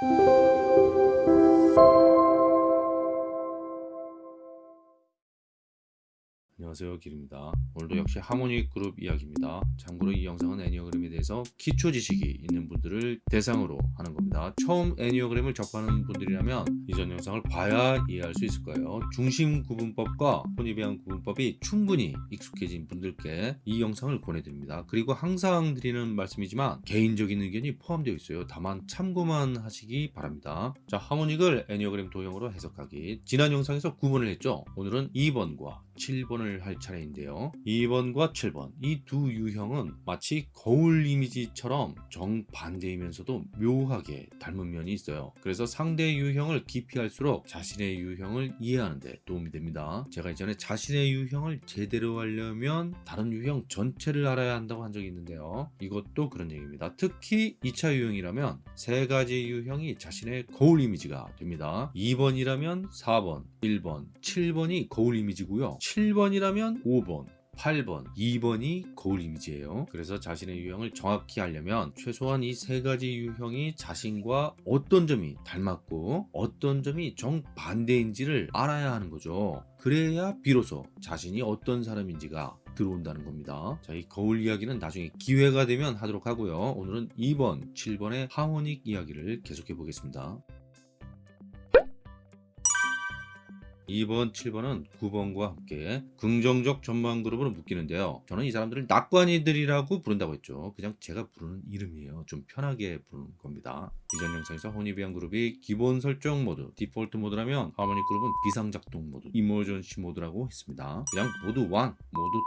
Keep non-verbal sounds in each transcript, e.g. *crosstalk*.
Música 안녕하세요. 길입니다. 오늘도 역시 하모닉 그룹 이야기입니다. 참고로 이 영상은 애니어그램에 대해서 기초 지식이 있는 분들을 대상으로 하는 겁니다. 처음 애니어그램을 접하는 분들이라면 이전 영상을 봐야 이해할 수 있을 거예요. 중심 구분법과 혼입비한 구분법이 충분히 익숙해진 분들께 이 영상을 보내드립니다. 그리고 항상 드리는 말씀이지만 개인적인 의견이 포함되어 있어요. 다만 참고만 하시기 바랍니다. 자 하모닉을 애니어그램 도형으로 해석하기. 지난 영상에서 9번을 했죠? 오늘은 2번과 7번을 할 차례인데요. 2번과 7번 이 두 유형은 마치 거울 이미지처럼 정반대이면서도 묘하게 닮은 면이 있어요. 그래서 상대 유형을 깊이 할수록 자신의 유형을 이해하는 데 도움이 됩니다. 제가 이전에 자신의 유형을 제대로 하려면 다른 유형 전체를 알아야 한다고 한 적이 있는데요. 이것도 그런 얘기입니다. 특히 2차 유형이라면 세 가지 유형이 자신의 거울 이미지가 됩니다. 2번이라면 4번 1번 7번이 거울 이미지고요. 7번이라면 5번 8번, 2번이 거울 이미지예요. 그래서 자신의 유형을 정확히 알려면 최소한 이 세 가지 유형이 자신과 어떤 점이 닮았고 어떤 점이 정반대인지를 알아야 하는 거죠. 그래야 비로소 자신이 어떤 사람인지가 들어온다는 겁니다. 자, 이 거울 이야기는 나중에 기회가 되면 하도록 하고요. 오늘은 2번, 7번의 하모닉 이야기를 계속해 보겠습니다. 2번, 7번은 9번과 함께 긍정적 전망 그룹으로 묶이는데요. 저는 이 사람들을 낙관이들이라고 부른다고 했죠. 그냥 제가 부르는 이름이에요. 좀 편하게 부르는 겁니다. 이전 영상에서 Hornevian 그룹이 기본 설정 mode, default mode라면 harmonic 그룹은 비상작동 mode, emergency mode라고 했습니다. 그냥 모드 1, 모드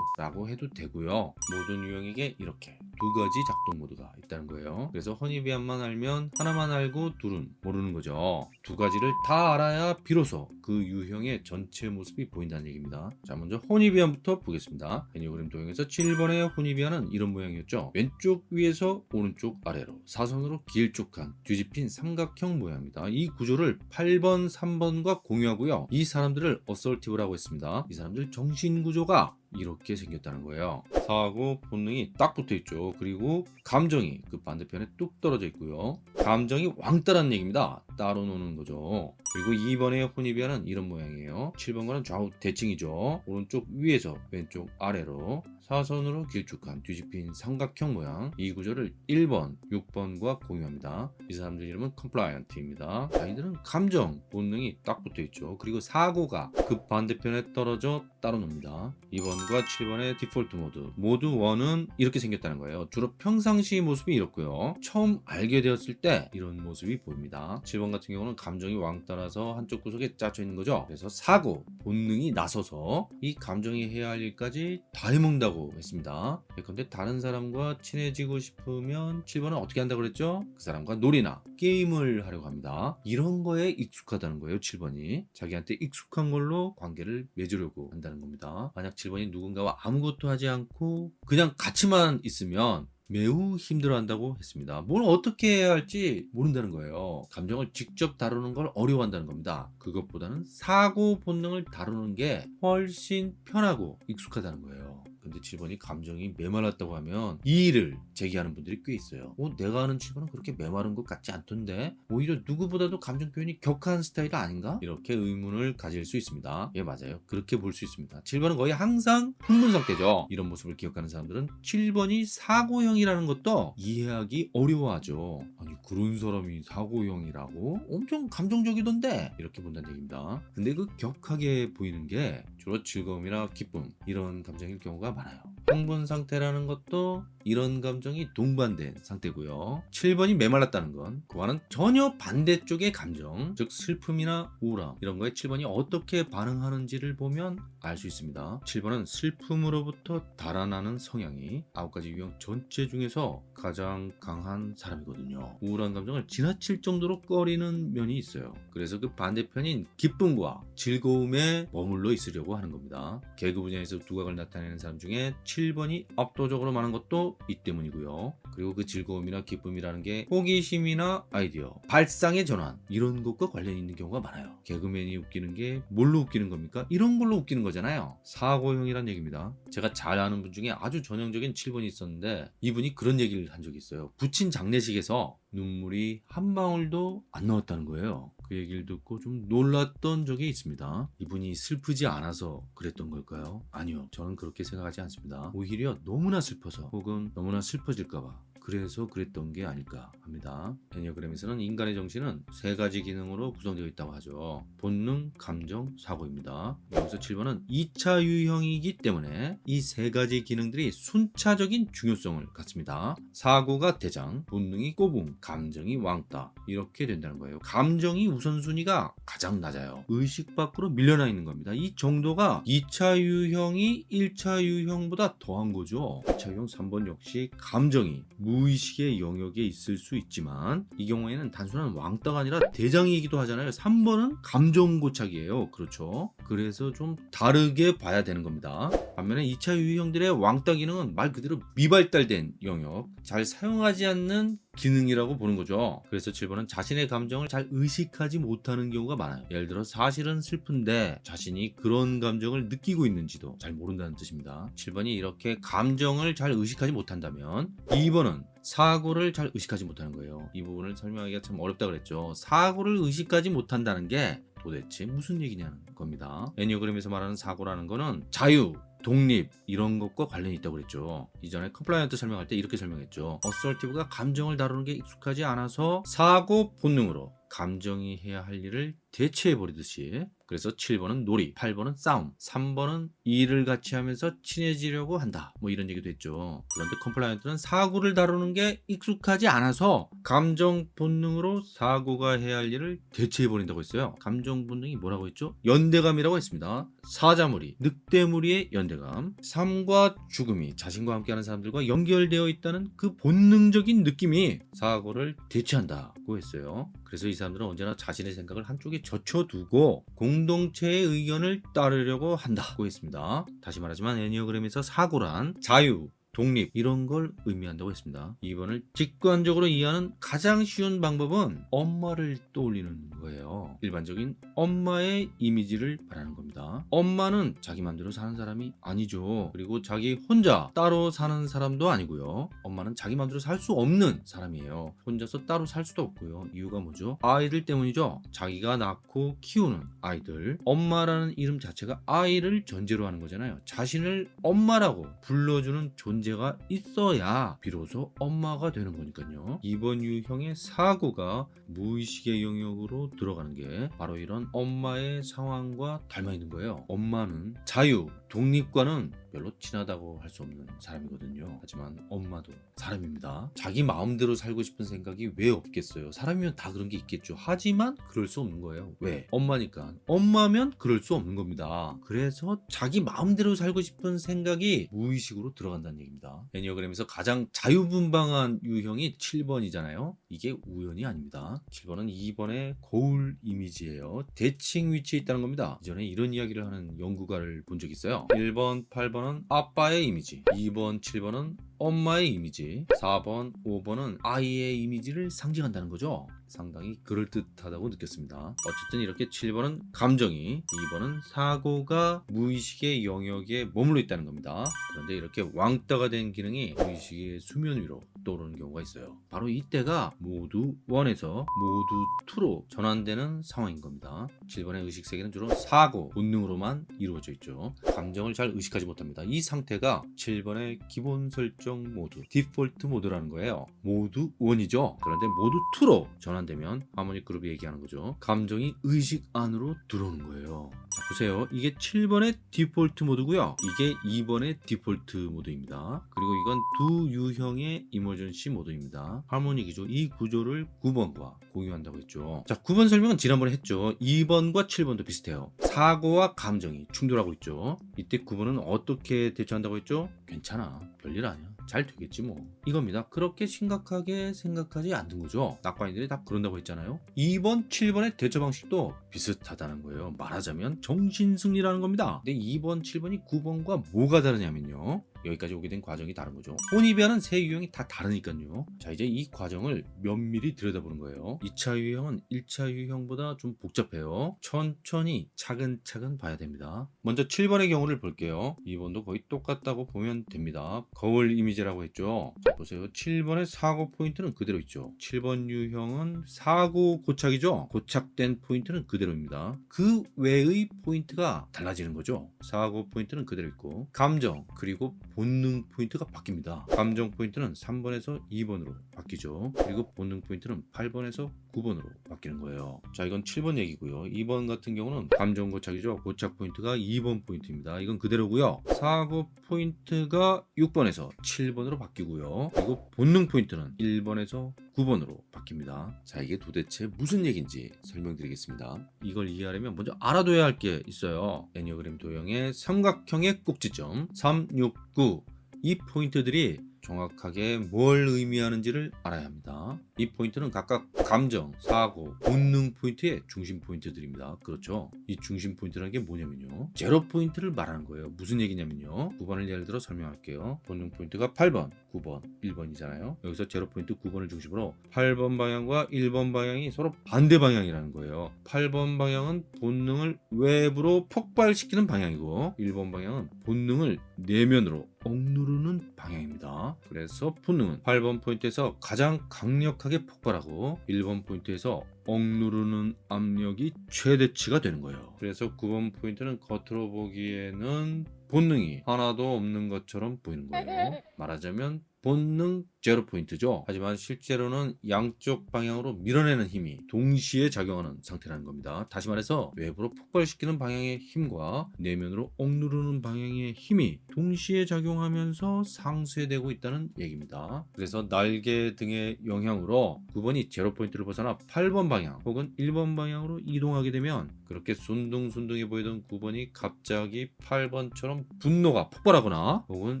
2라고 해도 되고요. 모든 유형에게 이렇게 두 가지 작동 mode가 있다는 거예요. 그래서 Hornevian만 알면 하나만 알고 둘은 모르는 거죠. 두 가지를 다 알아야 비로소 그 유형의 전체 모습이 보인다는 얘기입니다. 자 먼저 Hornevian부터 보겠습니다. 애니어그램 도형에서 7번의 Hornevian은 이런 모양이었죠. 왼쪽 위에서 오른쪽 아래로 사선으로 길쭉한 뒤집힌 삼각형 모양입니다. 이 구조를 8번, 3번과 공유하고요. 이 사람들을 assertive라고 했습니다. 이 사람들 정신구조가 이렇게 생겼다는 거예요. 사고하고 본능이 딱 붙어 있죠. 그리고 감정이 그 반대편에 뚝 떨어져 있고요. 감정이 왕따라는 얘기입니다. 따로 노는 거죠 그리고 2번의 Hornevian은 이런 모양이에요. 7번과는 좌우 대칭이죠. 오른쪽 위에서 왼쪽 아래로 사선으로 길쭉한 뒤집힌 삼각형 모양. 이 구조를 1번, 6번과 공유합니다. 이 사람들 이름은 compliant입니다. 자 이들은 감정, 본능이 딱 붙어 있죠. 그리고 사고가 그 반대편에 떨어져 따로 놉니다. 2번과 7번의 default mode. mode 1은 이렇게 생겼다는 거예요. 주로 평상시 모습이 이렇고요. 처음 알게 되었을 때 이런 모습이 보입니다. 7번 같은 경우는 감정이 왕따라 서 한쪽 구석에 짜져 있는 거죠? 그래서 사고, 본능이 나서서 이 감정이 해야 할 일까지 다 해먹는다고 했습니다. 근데 다른 사람과 친해지고 싶으면 7번은 어떻게 한다고 그랬죠? 그 사람과 놀이나 게임을 하려고 합니다. 이런 거에 익숙하다는 거예요 7번이. 자기한테 익숙한 걸로 관계를 맺으려고 한다는 겁니다. 만약 7번이 누군가와 아무것도 하지 않고 그냥 같이만 있으면 매우 힘들어한다고 했습니다. 뭘 어떻게 해야 할지 모른다는 거예요. 감정을 직접 다루는 걸 어려워한다는 겁니다. 그것보다는 사고 본능을 다루는 게 훨씬 편하고 익숙하다는 거예요. 근데 7번이 감정이 메말랐다고 하면 이 일을 제기하는 분들이 꽤 있어요. 어, 내가 아는 7번은 그렇게 메마른 것 같지 않던데? 오히려 누구보다도 감정 표현이 격한 스타일 아닌가? 이렇게 의문을 가질 수 있습니다. 예 맞아요. 그렇게 볼 수 있습니다. 7번은 거의 항상 흥분 상태죠. 이런 모습을 기억하는 사람들은 7번이 사고형이라는 것도 이해하기 어려워하죠. 아니 그런 사람이 사고형이라고? 엄청 감정적이던데? 이렇게 본다는 얘기입니다. 근데 그 격하게 보이는 게 주로 즐거움이나 기쁨 이런 감정일 경우가 많아요 흥분 상태라는 것도 이런 감정이 동반된 상태고요. 7번이 메말랐다는 건 그와는 전혀 반대쪽의 감정 즉 슬픔이나 우울함 이런 거에 7번이 어떻게 반응하는지를 보면 알 수 있습니다. 7번은 슬픔으로부터 달아나는 성향이 9가지 유형 전체 중에서 가장 강한 사람이거든요. 우울한 감정을 지나칠 정도로 꺼리는 면이 있어요. 그래서 그 반대편인 기쁨과 즐거움에 머물러 있으려고 하는 겁니다. 개그 분야에서 두각을 나타내는 사람 중에 7번이 압도적으로 많은 것도 이 때문이고요. 그리고 그 즐거움이나 기쁨이라는 게 호기심이나 아이디어, 발상의 전환 이런 것과 관련이 있는 경우가 많아요. 개그맨이 웃기는 게 뭘로 웃기는 겁니까? 이런 걸로 웃기는 거잖아요. 사고형이란 얘기입니다. 제가 잘 아는 분 중에 아주 전형적인 7번이 있었는데 이분이 그런 얘기를 한 적이 있어요. 부친 장례식에서 눈물이 한 방울도 안 나왔다는 거예요. 그 얘기를 듣고 좀 놀랐던 적이 있습니다. 이분이 슬프지 않아서 그랬던 걸까요? 아니요. 저는 그렇게 생각하지 않습니다. 오히려 너무나 슬퍼서 혹은 너무나 슬퍼질까봐 그래서 그랬던 게 아닐까 합니다. 애니어그램에서는 인간의 정신은 세 가지 기능으로 구성되어 있다고 하죠. 본능, 감정, 사고입니다. 여기서 7번은 2차 유형이기 때문에 이 세 가지 기능들이 순차적인 중요성을 갖습니다. 사고가 대장, 본능이 꼬붕, 감정이 왕따 이렇게 된다는 거예요. 감정이 우선순위가 가장 낮아요. 의식 밖으로 밀려나 있는 겁니다. 이 정도가 2차 유형이 1차 유형보다 더한 거죠. 2차 유형 3번 역시 감정이 무 의식의 영역에 있을 수 있지만 이 경우에는 단순한 왕따가 아니라 대장이기도 하잖아요. 3번은 감정 고착이에요. 그렇죠. 그래서 좀 다르게 봐야 되는 겁니다. 반면에 2차 유형들의 왕따 기능은 말 그대로 미발달된 영역, 잘 사용하지 않는 기능이라고 보는 거죠. 그래서 7번은 자신의 감정을 잘 의식하지 못하는 경우가 많아요. 예를 들어 사실은 슬픈데 자신이 그런 감정을 느끼고 있는지도 잘 모른다는 뜻입니다. 7번이 이렇게 감정을 잘 의식하지 못한다면 2번은 사고를 잘 의식하지 못하는 거예요. 이 부분을 설명하기가 참 어렵다 그랬죠. 사고를 의식하지 못한다는 게 도대체 무슨 얘기냐는 겁니다. 애니어그램에서 말하는 사고라는 거는 자유, 독립 이런 것과 관련이 있다고 그랬죠. 이전에 compliant 설명할 때 이렇게 설명했죠. assertive가 감정을 다루는 게 익숙하지 않아서 사고 본능으로 감정이 해야 할 일을 대체해 버리듯이 그래서 7번은 놀이, 8번은 싸움, 3번은 일을 같이 하면서 친해지려고 한다. 뭐 이런 얘기도 했죠. 그런데 compliant는 사고를 다루는 게 익숙하지 않아서 감정 본능으로 사고가 해야 할 일을 대체해 버린다고 했어요. 감정 본능이 뭐라고 했죠? 연대감이라고 했습니다. 사자무리, 늑대무리의 연대감, 삶과 죽음이 자신과 함께하는 사람들과 연결되어 있다는 그 본능적인 느낌이 사고를 대체한다고 했어요. 그래서 이 사람들은 언제나 자신의 생각을 한쪽에 젖혀두고 공동체의 의견을 따르려고 한다고 했습니다. 다시 말하지만 애니어그램에서 사고란 자유, 독립 이런 걸 의미한다고 했습니다. 2번을 직관적으로 이해하는 가장 쉬운 방법은 엄마를 떠올리는 거예요. 일반적인 엄마의 이미지를 말하는 겁니다. 엄마는 자기 맘대로 사는 사람이 아니죠. 그리고 자기 혼자 따로 사는 사람도 아니고요. 엄마는 자기 맘대로 살 수 없는 사람이에요. 혼자서 따로 살 수도 없고요. 이유가 뭐죠? 아이들 때문이죠. 자기가 낳고 키우는 아이들. 엄마라는 이름 자체가 아이를 전제로 하는 거잖아요. 자신을 엄마라고 불러주는 존재 존재가 있어야 비로소 엄마가 되는 거니까요. 이번 유형의 사고가 무의식의 영역으로 들어가는 게 바로 이런 엄마의 상황과 닮아 있는 거예요. 엄마는 자유, 독립과는 별로 친하다고 할 수 없는 사람이거든요. 하지만 엄마도 사람입니다. 자기 마음대로 살고 싶은 생각이 왜 없겠어요? 사람이면 다 그런 게 있겠죠. 하지만 그럴 수 없는 거예요. 왜? 엄마니까. 엄마면 그럴 수 없는 겁니다. 그래서 자기 마음대로 살고 싶은 생각이 무의식으로 들어간다는 얘기입니다. 애니어그램에서 가장 자유분방한 유형이 7번이잖아요. 이게 우연이 아닙니다. 7번은 2번의 거울 이미지예요. 대칭 위치에 있다는 겁니다. 이전에 이런 이야기를 하는 연구가를 본 적이 있어요. 1번, 8번은 아빠의 이미지, 2번, 7번은 엄마의 이미지, 4번, 5번은 아이의 이미지를 상징한다는 거죠. 상당히 그럴듯하다고 느꼈습니다. 어쨌든 이렇게 7번은 감정이, 2번은 사고가 무의식의 영역에 머물러 있다는 겁니다. 그런데 이렇게 왕따가 된 기능이 무의식의 수면 위로 떠오르는 경우가 있어요. 바로 이때가 모두 1에서 모두 2로 전환되는 상황인 겁니다. 7번의 의식 세계는 주로 사고, 본능으로만 이루어져 있죠. 감정을 잘 의식하지 못합니다. 이 상태가 7번의 기본 설정 모드, 디폴트 모드라는 거예요. 모두 1이죠. 그런데 모두 2로 전환되면 하모닉 그룹이 얘기하는 거죠. 감정이 의식 안으로 들어오는 거예요. 자, 보세요. 이게 7번의 디폴트 모드고요. 이게 2번의 디폴트 모드입니다. 그리고 이건 두 유형의 이머전시 모드입니다. 하모닉이죠. 이 구조를 9번과 공유한다고 했죠. 자, 9번 설명은 지난번에 했죠. 2번과 7번도 비슷해요. 사고와 감정이 충돌하고 있죠. 이때 9번은 어떻게 대처한다고 했죠? 괜찮아. 별일 아니야. 잘 되겠지 뭐. 이겁니다. 그렇게 심각하게 생각하지 않는 거죠. 낙관이들이 다 그런다고 했잖아요. 2번 7번의 대처 방식도 비슷하다는 거예요. 말하자면 정신승리라는 겁니다. 근데 2번 7번이 9번과 뭐가 다르냐면요 여기까지 오게 된 과정이 다른 거죠. 혼입이하는 세 유형이 다 다르니까요. 자 이제 이 과정을 면밀히 들여다보는 거예요. 2차 유형은 1차 유형보다 좀 복잡해요. 천천히 차근차근 봐야 됩니다. 먼저 7번의 경우를 볼게요. 2번도 거의 똑같다고 보면 됩니다. 거울 이미지라고 했죠. 자 보세요. 7번의 사고 포인트는 그대로 있죠. 7번 유형은 사고 고착이죠. 고착된 포인트는 그대로입니다. 그 외의 포인트가 달라지는 거죠. 사고 포인트는 그대로 있고 감정 그리고 본능 포인트가 바뀝니다. 감정 포인트는 3번에서 2번으로 바뀌죠. 그리고 본능 포인트는 8번에서 9번으로 바뀌는 거예요. 자 이건 7번 얘기고요. 2번 같은 경우는 감정 고착이죠. 고착 포인트가 2번 포인트입니다. 이건 그대로고요. 사고 포인트가 6번에서 7번으로 바뀌고요. 그리고 본능 포인트는 1번에서 9번으로 바뀝니다. 자 이게 도대체 무슨 얘기인지 설명드리겠습니다. 이걸 이해하려면 먼저 알아둬야 할 게 있어요. 애니어그램 도형의 삼각형의 꼭지점 3, 6, 9 이 포인트들이 정확하게 뭘 의미하는지를 알아야 합니다. 이 포인트는 각각 감정, 사고, 본능 포인트의 중심 포인트들입니다. 그렇죠? 이 중심 포인트라는 게 뭐냐면요. 제로 포인트를 말하는 거예요. 무슨 얘기냐면요. 9번을 예를 들어 설명할게요. 본능 포인트가 8번, 9번, 1번이잖아요. 여기서 제로 포인트 9번을 중심으로 8번 방향과 1번 방향이 서로 반대 방향이라는 거예요. 8번 방향은 본능을 외부로 폭발시키는 방향이고 1번 방향은 본능을 내면으로 억누르는 방향입니다. 그래서 본능은 8번 포인트에서 가장 강력하게 폭발하고 1번 포인트에서 억누르는 압력이 최대치가 되는 거예요. 그래서 9번 포인트는 겉으로 보기에는 본능이 하나도 없는 것처럼 보이는 거예요. *laughs* 말하자면 본능 제로 포인트죠. 하지만 실제로는 양쪽 방향으로 밀어내는 힘이 동시에 작용하는 상태라는 겁니다. 다시 말해서 외부로 폭발시키는 방향의 힘과 내면으로 억누르는 방향의 힘이 동시에 작용하면서 상쇄되고 있다는 얘기입니다. 그래서 날개 등의 영향으로 9번이 제로 포인트를 벗어나 8번 방향 혹은 1번 방향으로 이동하게 되면 그렇게 순둥순둥해 보이던 9번이 갑자기 8번처럼 분노가 폭발하거나 혹은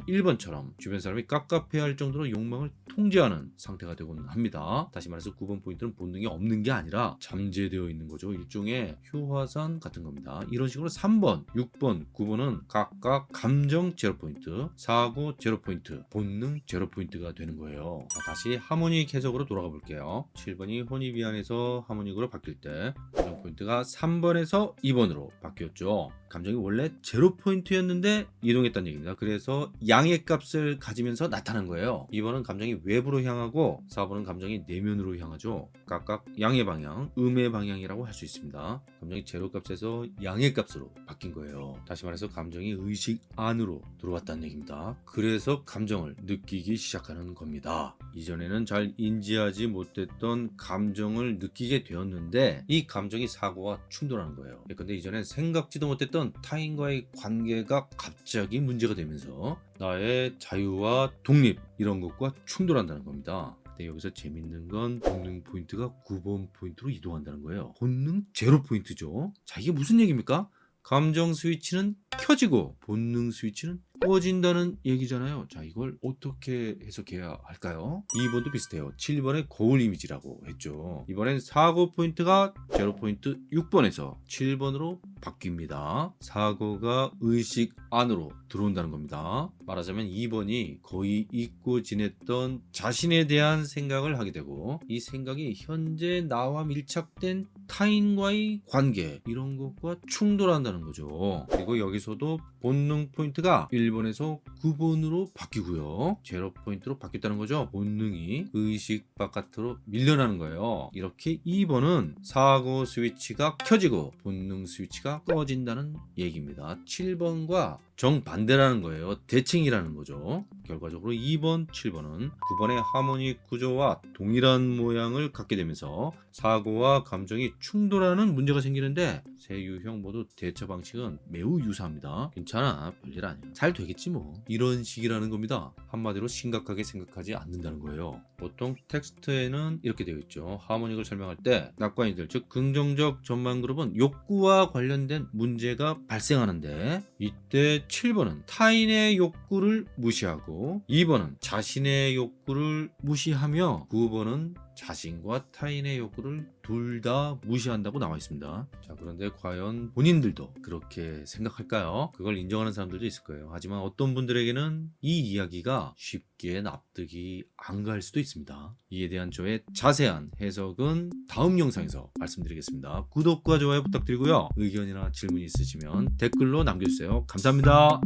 1번처럼 주변 사람이 깝깝해할 할 정도로 욕망을 통제하는 상태가 되곤 합니다. 다시 말해서 9번 포인트는 본능이 없는 게 아니라 잠재되어 있는 거죠. 일종의 휴화산 같은 겁니다. 이런 식으로 3번, 6번, 9번은 각각 감정 제로 포인트, 사고 제로 포인트, 본능 제로 포인트가 되는 거예요. 자, 다시 harmonic 해석으로 돌아가 볼게요. 7번이 Hornevian에서 harmonic으로 바뀔 때 감정 포인트가 3번에서 2번으로 바뀌었죠. 감정이 원래 제로 포인트였는데 이동했다는 얘기입니다. 그래서 양의 값을 가지면서 나타난 거예요. 2번은 감정이 외부로 향하고 4번은 감정이 내면으로 향하죠. 각각 양의 방향, 음의 방향이라고 할 수 있습니다. 감정이 제로 값에서 양의 값으로 바뀐 거예요. 다시 말해서 감정이 의식 안으로 들어왔다는 얘기입니다. 그래서 감정을 느끼기 시작하는 겁니다. 이전에는 잘 인지하지 못했던 감정을 느끼게 되었는데 이 감정이 사고와 충돌하는 거예요. 근데 이전엔 생각지도 못했던 타인과의 관계가 갑자기 문제가 되면서 나의 자유와 독립 이런 것과 충돌한다는 겁니다. 근데 여기서 재밌는 건 본능 포인트가 9번 포인트로 이동한다는 거예요. 본능 제로 포인트죠. 자 이게 무슨 얘기입니까? 감정 스위치는 켜지고 본능 스위치는 꺼진다는 얘기잖아요. 자, 이걸 어떻게 해석해야 할까요? 2번도 비슷해요. 7번의 거울 이미지라고 했죠. 이번엔 사고 포인트가 제로 포인트 6번에서 7번으로 바뀝니다. 사고가 의식 안으로 들어온다는 겁니다. 말하자면 2번이 거의 잊고 지냈던 자신에 대한 생각을 하게 되고 이 생각이 현재 나와 밀착된 타인과의 관계 이런 것과 충돌한다는 거죠. 그리고 여기서도 본능 포인트가 1번에서 9번으로 바뀌고요. 제로 포인트로 바뀌었다는 거죠. 본능이 의식 바깥으로 밀려나는 거예요. 이렇게 2번은 사고 스위치가 켜지고 본능 스위치가 꺼진다는 얘기입니다. 7번과 정반대라는 거예요. 대칭이라는 거죠. 결과적으로 2번, 7번은 9번의 하모닉 구조와 동일한 모양을 갖게 되면서 사고와 감정이 충돌하는 문제가 생기는데 세 유형 모두 대처 방식은 매우 유사합니다. 괜찮아, 별일 아니야. 잘 되겠지 뭐. 이런 식이라는 겁니다. 한마디로 심각하게 생각하지 않는다는 거예요. 보통 텍스트에는 이렇게 되어 있죠. 하모닉을 설명할 때 낙관이들, 즉 긍정적 전망 그룹은 욕구와 관련된 문제가 발생하는데 이때 7번은 타인의 욕구를 무시하고 2번은 자신의 욕구를 무시하며 9번은 자신과 타인의 욕구를 둘 다 무시한다고 나와 있습니다. 자, 그런데 과연 본인들도 그렇게 생각할까요? 그걸 인정하는 사람들도 있을 거예요. 하지만 어떤 분들에게는 이 이야기가 쉽게 납득이 안 갈 수도 있습니다. 이에 대한 저의 자세한 해석은 다음 영상에서 말씀드리겠습니다. 구독과 좋아요 부탁드리고요. 의견이나 질문 있으시면 댓글로 남겨주세요. 감사합니다.